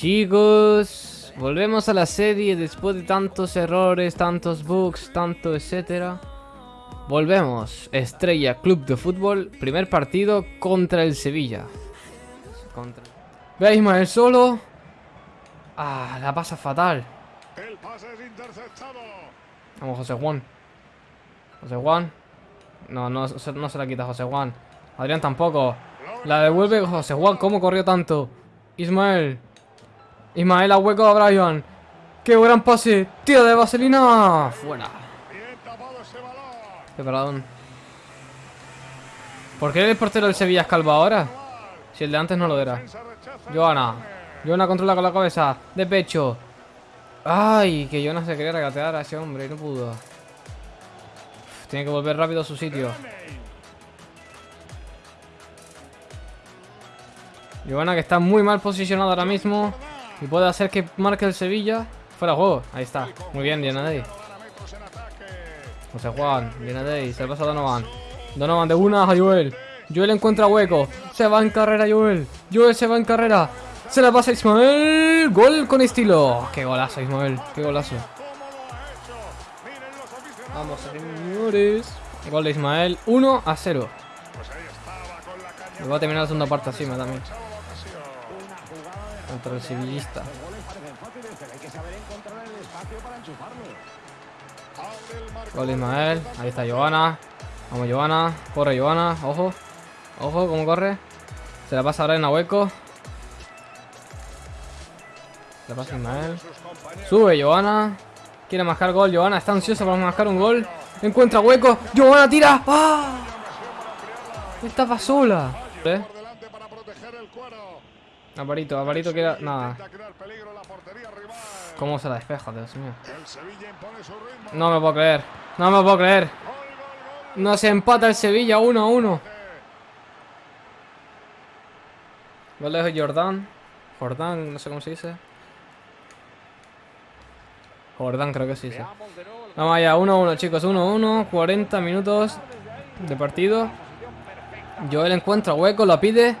Chicos, volvemos a la serie después de tantos errores, tantos bugs, tanto etcétera. Volvemos, Estrella Club de Fútbol, primer partido contra el Sevilla. Contra... Ve a Ismael solo. Ah, la pasa fatal. El pase es interceptado. Vamos, José Juan. José Juan. No, no, no se la quita José Juan. Adrián tampoco. La devuelve José Juan. ¿Cómo corrió tanto? Ismael. Ismael a hueco a Brian. ¡Qué gran pase! ¡Tira de vaselina! Fuera. Bien tapado ese balón. Qué paradón. ¿Por qué el portero del Sevilla es calvo ahora? Si el de antes no lo era. Joana. Joana controla con la cabeza. De pecho. Ay, que Joana se quería regatear a ese hombre y no pudo. Tiene que volver rápido a su sitio. Joana que está muy mal posicionado ahora mismo. Y puede hacer que marque el Sevilla. Fuera juego. Ahí está. Muy bien, ataque. José Juan, Dianadei. Se le pasa a Donovan. Donovan de una a Joel. Joel encuentra hueco. Se va en carrera Joel. Joel se va en carrera. Se la pasa Ismael. Gol con estilo. Qué golazo, Ismael. Qué golazo. Vamos, señores. Gol de Ismael. 1 a 0. Pues ahí estaba con la caña. Me va a terminar la segunda parte me también. Contra el sevillista. Gol Ismael. Ahí está Joana. Vamos, Joana. Corre, Joana. Ojo. Ojo, cómo corre. Se la pasa ahora en a hueco. Se la pasa Ismael. Sube Joana. Quiere mascar gol. Joana está ansiosa para mascar un gol. Encuentra hueco. Joana tira. ¡Ah! Estaba sola. ¿Eh? Por delante para proteger el cuero. Avarito, Avarito quiere. Nada. ¿Cómo se la despeja, Dios mío? No me puedo creer. No me puedo creer. Gol, gol, gol. No se empata el Sevilla 1 a 1. Gol de Jordán. Jordán, no sé cómo se dice. Jordán creo que sí, sí. Vamos allá, 1 a 1 chicos, 1 a 1. 40 minutos de partido. Joel encuentra hueco, lo pide.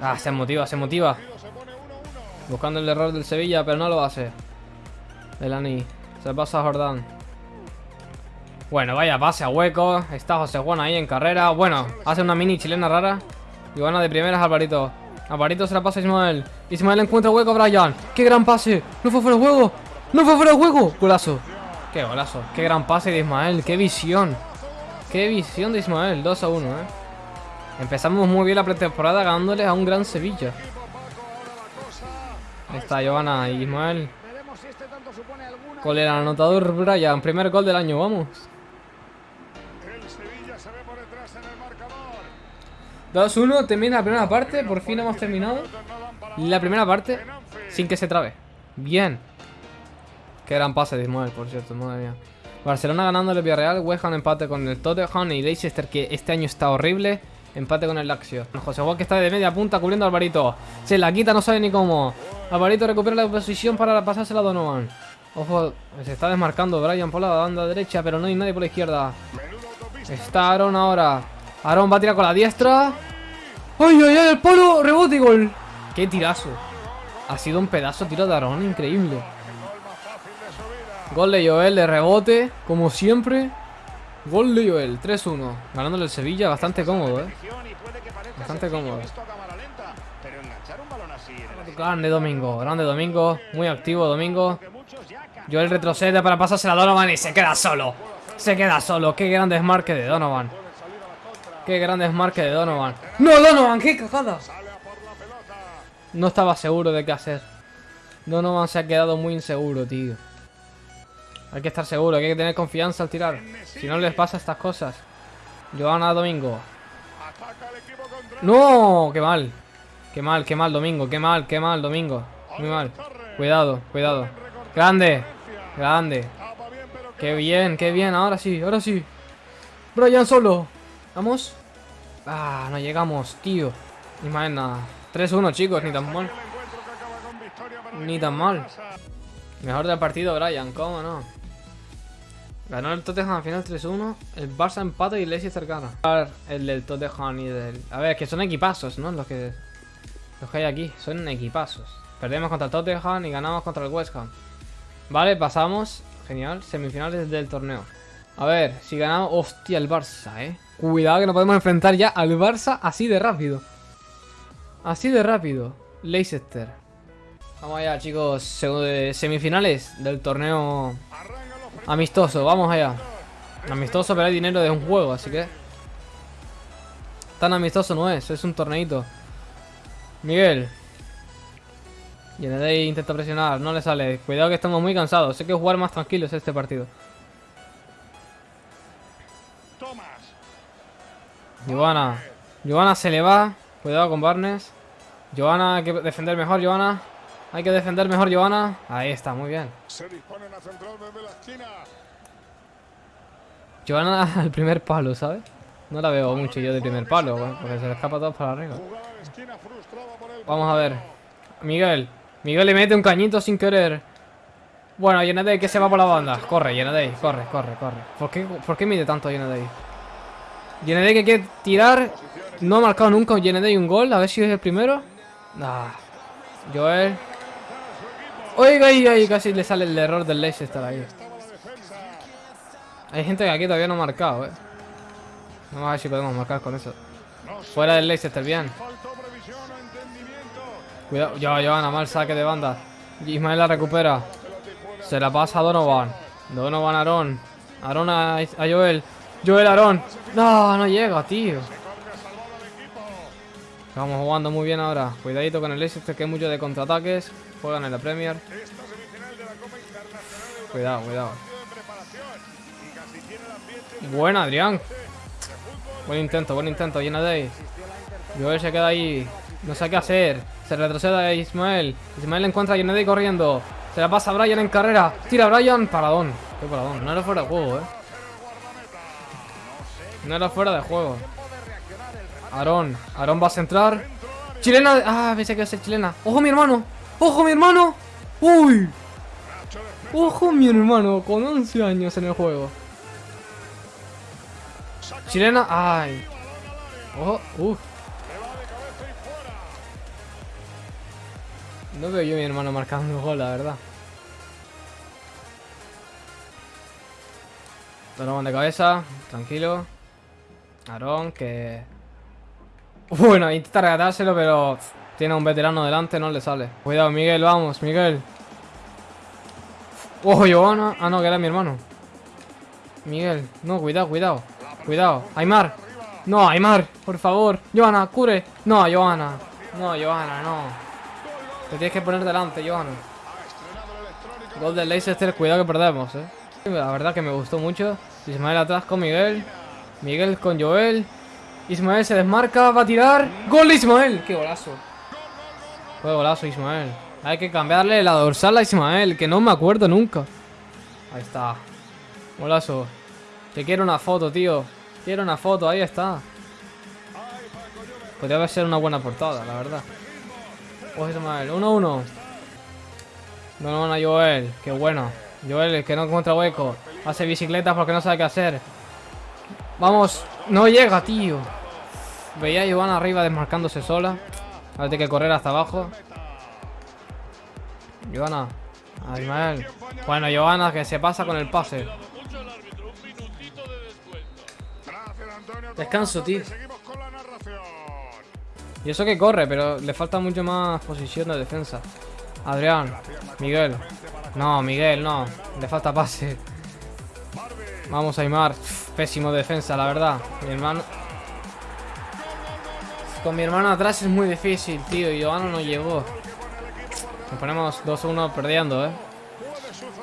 Ah, se motiva, se motiva. Se pone 1-1. Buscando el error del Sevilla, pero no lo hace. Elani. Se pasa a Jordán. Bueno, vaya pase a hueco. Está José Juan ahí en carrera. Bueno, hace una mini chilena rara. Y de primeras Alvarito. Alvarito se la pasa a Ismael. Ismael encuentra hueco a Brian. ¡Qué gran pase! ¡No fue fuera de juego! ¡No fue fuera de juego! Golazo. ¡Qué golazo! ¡Qué gran pase de Ismael! ¡Qué visión! ¡Qué visión de Ismael! 2 a 1, ¿eh? Empezamos muy bien la pretemporada ganándole a un gran Sevilla. Ahí está Giovanna y Ismael. Con el anotador Brian. Primer gol del año, vamos. El Sevilla se ve por detrás en el marcador. 2-1, termina la primera parte. Por fin hemos terminado la primera parte sin que se trabe. Bien. Qué gran pase de Ismael, por cierto, madre mía. Barcelona ganando el Villarreal, West Ham empate con el Tottenham y Leicester que este año está horrible. Empate con el Lazio. José Juan que está de media punta cubriendo a Alvarito. Se la quita, no sabe ni cómo. Alvarito recupera la posición para pasársela a Donovan. Ojo, se está desmarcando Brian por la banda derecha, pero no hay nadie por la izquierda. Está Aaron ahora. Aaron va a tirar con la diestra. ¡Ay, ay, ay! El polo, rebote y gol. ¡Qué tirazo! Ha sido un pedazo tiro de Aaron, increíble. Gol de Joel de rebote, como siempre. Gol de Joel, 3-1. Ganándole el Sevilla, bastante cómodo, eh. Bastante cómodo. Grande Domingo, grande Domingo. Muy activo Domingo. Joel retrocede para pasársela a Donovan y se queda solo. Se queda solo. Qué gran desmarque de Donovan. Qué gran desmarque de Donovan. ¡No, Donovan! ¡Qué cagada! No estaba seguro de qué hacer. Donovan se ha quedado muy inseguro, tío. Hay que estar seguro, hay que tener confianza al tirar. Si no les pasa estas cosas. Joana Domingo. ¡No! ¡Qué mal! ¡Qué mal, qué mal, Domingo! ¡Qué mal, qué mal, Domingo! Muy mal. Cuidado, cuidado. ¡Grande! ¡Grande! ¡Qué bien, qué bien! Ahora sí, ahora sí. Brian solo. ¿Vamos? Ah, no llegamos, tío. Ismael, nada. 3-1, chicos, ni tan mal. Ni tan mal. Mejor del partido, Brian, ¿cómo no? Ganó el Tottenham al final 3-1. El Barça empata y Leicester gana. El del Tottenham y del... A ver, que son equipazos, ¿no? Los que... Los que hay aquí. Son equipazos. Perdemos contra el Tottenham y ganamos contra el West Ham. Vale, pasamos. Genial. Semifinales del torneo. A ver, si ganamos... Hostia, el Barça, eh. Cuidado que no podemos enfrentar ya al Barça así de rápido. Así de rápido. Leicester. Vamos allá, chicos. Semifinales del torneo amistoso. Vamos allá. Amistoso, pero hay dinero de un juego, así que... Tan amistoso no es, es un torneito. Miguel. Y intenta presionar, no le sale. Cuidado que estamos muy cansados. Sé que jugar más tranquilos este partido. Giovanna. Giovanna se le va. Cuidado con Barnes. Giovanna, hay que defender mejor, Giovanna. Hay que defender mejor, Giovanna. Ahí está, muy bien. Se Giovanna al primer palo, ¿sabes? No la veo mucho yo de primer palo, porque se le escapa todo para arriba. Vamos a ver. Miguel. Miguel le mete un cañito sin querer. Bueno, Yenadei que se va por la banda. Corre, Yenadei, corre, corre, corre. ¿Por qué, ¿Por qué mide tanto Yenadei? Yenadei que quiere tirar. No ha marcado nunca Yenadei un gol. A ver si es el primero. Ah. Joel. Oiga, oiga, casi le sale el error del Leicester ahí. Hay gente que aquí todavía no ha marcado, eh. Vamos a ver si podemos marcar con eso. Fuera del Leicester, bien. Cuidado, ya, Johanna, mal saque de banda. Ismael la recupera. Se la pasa a Donovan. Donovan Aaron. Aaron a, Joel. Joel Aaron. No, no llega, tío. Estamos jugando muy bien ahora. Cuidadito con el Leicester que hay mucho de contraataques. Juegan en la Premier. Cuidado, cuidado. Buena, Adrián. Buen intento, buen intento, llena de ahí. Joel se queda ahí. No sé qué hacer. Se retrocede a Ismael. Ismael encuentra a Yenedi corriendo. Se la pasa a Brian en carrera. Tira a Brian. Paradón. Qué paradón. No era fuera de juego, eh. No era fuera de juego. Aarón. Aarón va a centrar. Chilena. Ah, pensé que iba a ser chilena. ¡Ojo, mi hermano! ¡Ojo, mi hermano! ¡Uy! ¡Ojo, mi hermano! Con 11 años en el juego. Chilena. ¡Ay! ¡Ojo! ¡Uf! No veo yo a mi hermano marcando gol, la verdad. Donovan de cabeza, tranquilo. Aarón, que... Bueno, intenta regatárselo, pero tiene a un veterano delante, no le sale. Cuidado, Miguel, vamos, Miguel. ¡Ojo, Giovanna! Ah, no, que era mi hermano. Miguel, no, cuidado, cuidado. Cuidado, Aymar. No, Aymar, por favor. Johanna, cure. No, Johanna. No, Johanna, no. Te tienes que poner delante, Johan. Gol del Leicester, cuidado que perdemos, eh. La verdad que me gustó mucho. Ismael atrás con Miguel. Miguel con Joel. Ismael se desmarca, va a tirar. ¡Gol de Ismael! ¡Qué golazo! ¡Qué golazo, Ismael! Hay que cambiarle la dorsal a Ismael, que no me acuerdo nunca. Ahí está. Golazo. Te quiero una foto, tío. Quiero una foto, ahí está. Podría ser una buena portada, la verdad. Pues mal. 1-1. No, no, no, Joel. Qué bueno. Joel, el que no encuentra hueco. Hace bicicletas porque no sabe qué hacer. Vamos. No llega, tío. Veía a Giovanna arriba desmarcándose sola. Ahora tiene que correr hasta abajo. Giovanna. A Ismael. Bueno, Giovanna que se pasa con el pase. Descanso, tío. Y eso que corre, pero le falta mucho más posición de defensa. Adrián, Miguel. No, Miguel, no. Le falta pase. Vamos, Aymar. Pésimo defensa, la verdad. Mi hermano... Con mi hermano atrás es muy difícil, tío. Y Giovanni no llegó. Nos ponemos 2-1 perdiendo, ¿eh?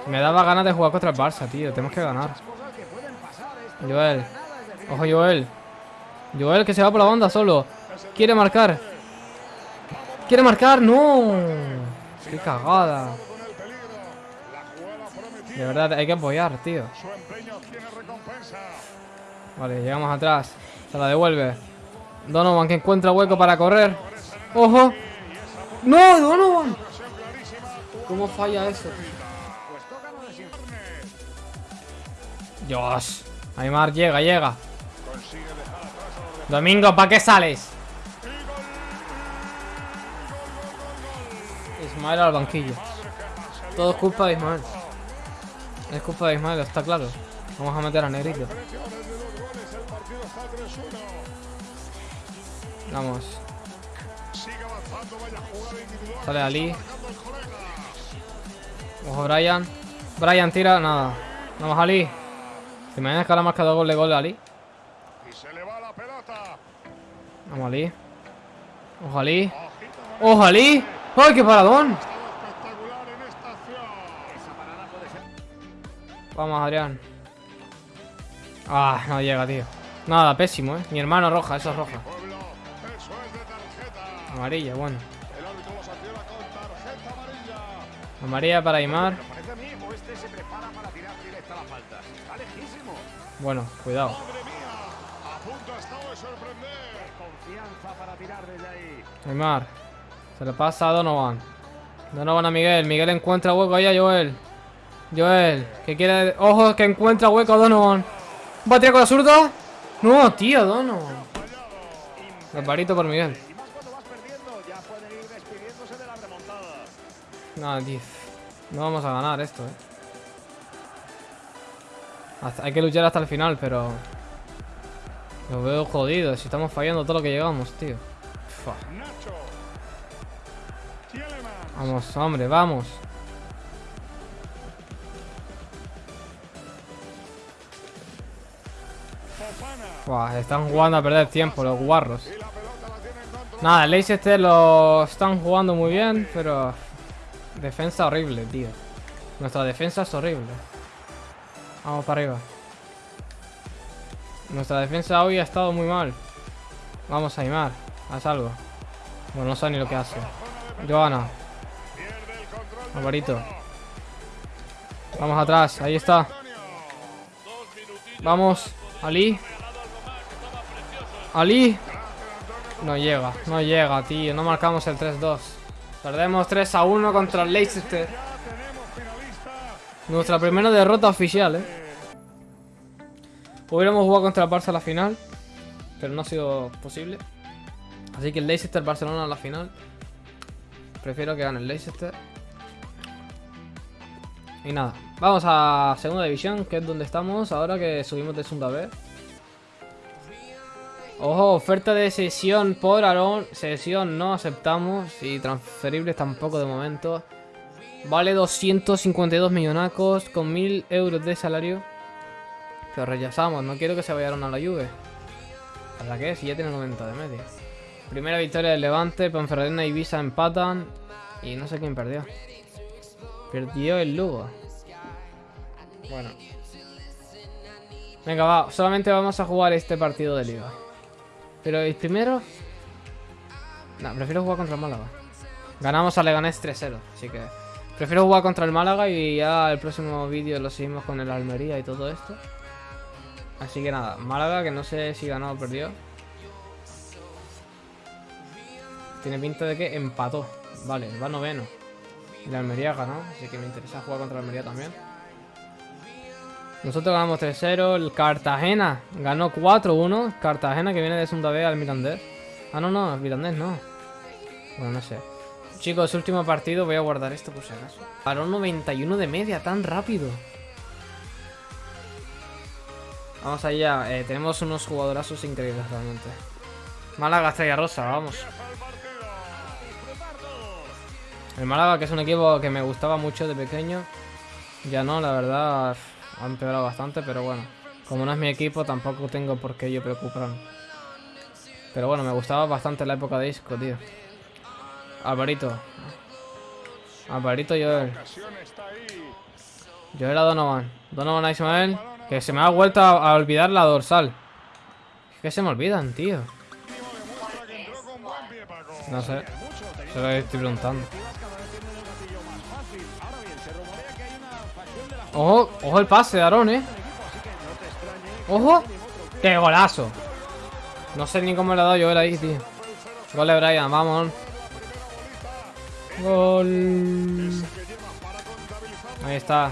Me daba ganas de jugar contra el Barça, tío. Tenemos que ganar. Joel. Ojo, Joel. Joel que se va por la banda solo. Quiere marcar. Quiere marcar. No. Qué cagada. De verdad, hay que apoyar, tío. Vale, llegamos atrás. Se la devuelve. Donovan que encuentra hueco para correr. ¡Ojo! ¡No, Donovan! ¿Cómo falla eso? Dios. Aymar llega, llega. Domingo, ¿para qué sales? Ismael al banquillo. Todo es culpa de Ismael. Es culpa de Ismael, está claro. Vamos a meter a Negrito. Vamos. Sale Ali. Ojo, Brian. Brian tira, nada. Vamos, Ali. ¿Te imaginas que ahora ha marcado gol de gol Ali? Vamos, Ali. Ojo, Ali. ¡Ojo, Ali! ¡Ay, qué paradón! Vamos, Adrián. Ah, no llega, tío. Nada, pésimo, ¿eh? Mi hermano roja, eso es roja. Amarilla, bueno. Amarilla para Aymar. Bueno, cuidado. Aymar. Se le pasa a Donovan. Donovan a Miguel. Miguel encuentra hueco ahí a Joel. Joel, que quiere... ¡Ojo, que encuentra hueco a Donovan! ¿Va a tirar con la zurda? No, tío, Donovan. Barbarito por Miguel. No, tío. No vamos a ganar esto, eh. hay que luchar hasta el final, pero... Lo veo jodido. Si estamos fallando todo lo que llegamos, tío. Vamos, hombre, vamos. Están jugando a perder tiempo los guarros. Nada, el Leicester lo están jugando muy bien, pero... Defensa horrible, tío. Nuestra defensa es horrible. Vamos para arriba. Nuestra defensa hoy ha estado muy mal. Vamos a animar. Haz algo. Bueno, no sé ni lo que hace. Joana. Alvarito. Vamos atrás. Ahí está. Vamos. Ali. Ali. No llega, no llega, tío. No marcamos el 3-2. Perdemos 3 a 1 contra el Leicester. Nuestra primera derrota oficial, eh. Hubiéramos jugado contra el Barça a la final. Pero no ha sido posible. Así que el Leicester-Barcelona a la final. Prefiero que gane el Leicester. Y nada, vamos a segunda división, que es donde estamos ahora que subimos de segunda B. Ojo, oferta de sesión por Aaron. Sesión no aceptamos. Y transferibles tampoco de momento. Vale 252 millonacos con 1000 euros de salario. Pero rechazamos. No quiero que se vayan a la Juve. ¿Para qué? Si ya tiene 90 de media. Primera victoria del Levante. Ponferradina y Ibiza empatan. Y no sé quién perdió. Perdió el Lugo. Bueno. Venga, va. Solamente vamos a jugar este partido de liga. Pero el primero... No, prefiero jugar contra el Málaga. Ganamos a Leganés 3-0, así que... Prefiero jugar contra el Málaga y ya el próximo vídeo lo seguimos con el Almería y todo esto. Así que nada, Málaga que no sé si ganó o perdió. Tiene pinta de que empató. Vale, va noveno. Y la Almería ganó, así que me interesa jugar contra la Almería también. Nosotros ganamos 3-0. El Cartagena ganó 4-1. Cartagena que viene de segunda B al Mirandés. Ah, no, no, el Mirandés no. Bueno, no sé. Chicos, último partido. Voy a guardar esto por si acaso. Paró 91 de media, tan rápido. Vamos allá. Eh, tenemos unos jugadorazos increíbles realmente. Málaga Estrella Rosa, vamos. El Málaga, que es un equipo que me gustaba mucho de pequeño. Ya no, la verdad ha empeorado bastante, pero bueno. Como no es mi equipo, tampoco tengo por qué yo preocuparme. Pero bueno, me gustaba bastante la época de Isco, tío. Alvarito. Alvarito Joel. Joel a Donovan. Donovan a Ismael. Que se me ha vuelto a, olvidar la dorsal. Es que se me olvidan, tío. No sé. Se lo estoy preguntando. Ojo, ojo el pase de Aaron, eh. Ojo. ¡Qué golazo! No sé ni cómo le ha dado yo ahí, tío. Gol de Brian, vamos. Gol. Ahí está.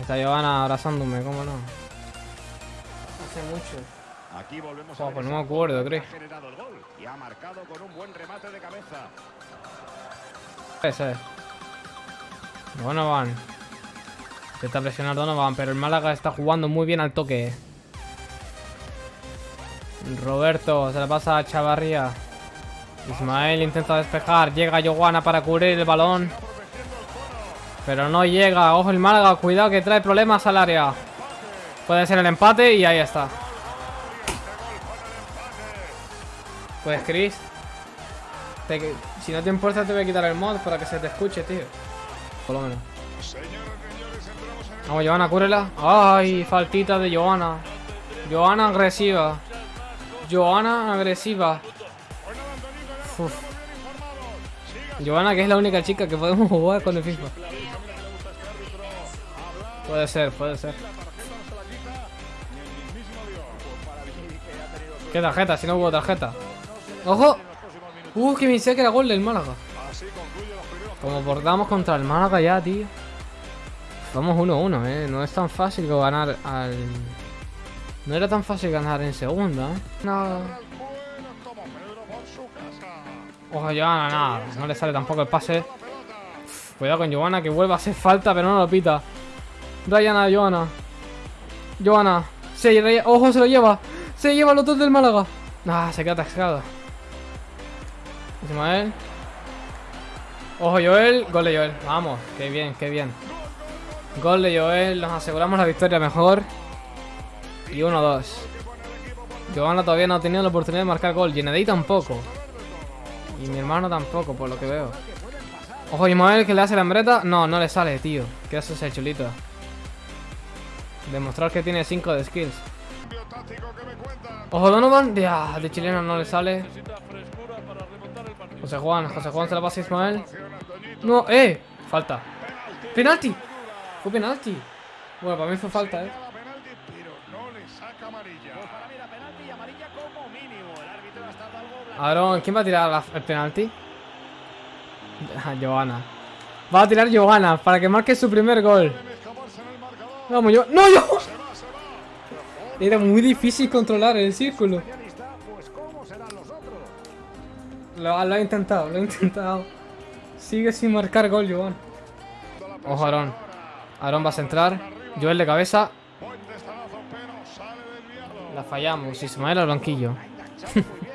Está Giovanna abrazándome, ¿cómo no? Hace mucho. Aquí volvemos Oh, pues no me acuerdo, creo. Ese. Donovan. Intenta presionar Donovan, pero el Málaga está jugando muy bien al toque. Roberto, se la pasa a Chavarría. Ismael intenta despejar. Llega Joana para cubrir el balón. Pero no llega. Ojo el Málaga. Cuidado que trae problemas al área. Puede ser el empate y ahí está. Pues Chris. te- si no te importa te voy a quitar el mod para que se te escuche, tío. Por lo menos. Vamos, Joana, cúrela. Ay, faltita de Joana. Joana agresiva. Joana agresiva. Uf. Que es la única chica que podemos jugar con el FIFA. Puede ser, puede ser. ¿Qué tarjeta? Si no hubo tarjeta. ¡Ojo! Uh, que me decía que era gol del Málaga. Como portamos contra el Málaga ya, tío. Vamos 1-1, eh. No es tan fácil ganar al... No era tan fácil ganar en segunda, eh. No. Ojo, Joana, nada. No le sale tampoco el pase. Cuidado con Joana, que vuelve a hacer falta, pero no lo pita. Ryan a Joana. Joana. Se, re- ojo, se lo lleva. Se lleva los dos del Málaga. Ah, se queda atascado. Ismael. Ojo, Joel. Gol de Joel. Vamos, qué bien, qué bien. Gol de Joel. Nos aseguramos la victoria mejor. Y 1-2. Joana todavía no ha tenido la oportunidad de marcar gol. Genedei tampoco. Y mi hermano tampoco, por lo que veo. Ojo, Ismael, que le hace la hambreta. No, no le sale, tío. ¿Qué hace ese chulito? Demostrar que tiene 5 de skills. Ojo, Donovan. De, de chileno no le sale. José Juan, José Juan se la pasa a Ismael. No, eh. Falta. Penalti. Fue penalti. Bueno, para mí fue falta, eh. Aaron, ¿quién va a tirar el penalti? Johanna. Va a tirar Johanna para que marque su primer gol. Vamos, yo. ¡No, yo! Era muy difícil controlar el círculo. Lo, lo ha intentado, lo ha intentado. Sigue sin marcar gol, Johan. Ojo, Aaron. Aaron va a centrar. Joel de cabeza. La fallamos. Ismael al banquillo.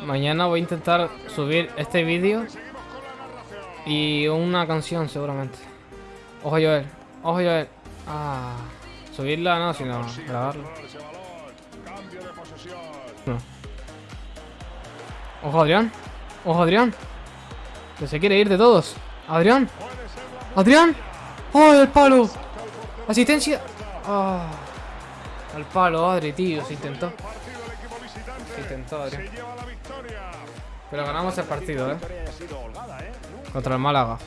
Mañana voy a intentar subir este vídeo y una canción seguramente. Ojo, Joel. Ojo, Joel. Ah. Subirla no, sino grabarla. No. Ojo, Adrián. Ojo, Adrián. Que se quiere ir de todos. Adrián. Adrián. ¡Oh, el palo! Asistencia. Ah. Al palo, Adri, tío. Se intentó. Se intentó, Adrián. Pero ganamos el partido, eh. Contra el Málaga.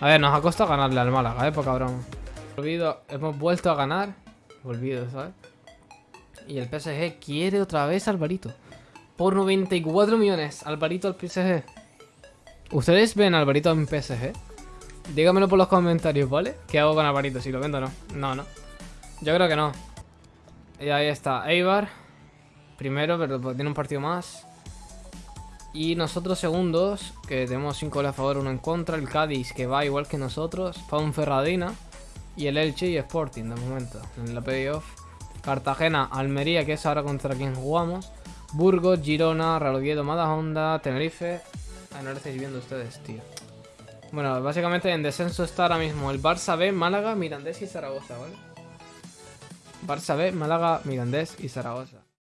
A ver, nos ha costado ganarle al Málaga, eh, poca broma. Olvido, hemos vuelto a ganar. Olvido, ¿sabes? Y el PSG quiere otra vez a Alvarito. Por 94 millones. Alvarito al PSG. ¿Ustedes ven a Alvarito en PSG? Dígamelo por los comentarios, ¿vale? ¿Qué hago con Alvarito? Si lo vendo o no. No, no. Yo creo que no. Y ahí está. Eibar. Primero, pero tiene un partido más. Y nosotros segundos, que tenemos 5 goles a favor, 1 en contra. El Cádiz, que va igual que nosotros. Ferradina Y el Elche y Sporting, de momento, en la playoff. Cartagena, Almería, que es ahora contra quien jugamos. Burgos, Girona, Real Oviedo, Madajonda, Tenerife. Ah, no lo estáis viendo ustedes, tío. Bueno, básicamente en descenso está ahora mismo el Barça B, Málaga, Mirandés y Zaragoza, ¿vale? Barça B, Málaga, Mirandés y Zaragoza.